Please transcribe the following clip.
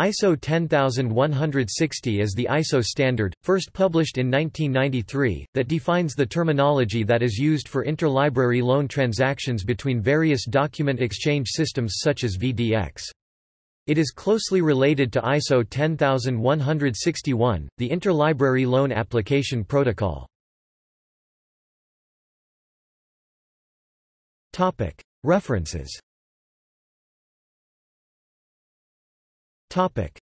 ISO 10160 is the ISO standard, first published in 1993, that defines the terminology that is used for interlibrary loan transactions between various document exchange systems such as VDX. It is closely related to ISO 10161, the Interlibrary Loan Application Protocol. References Topic: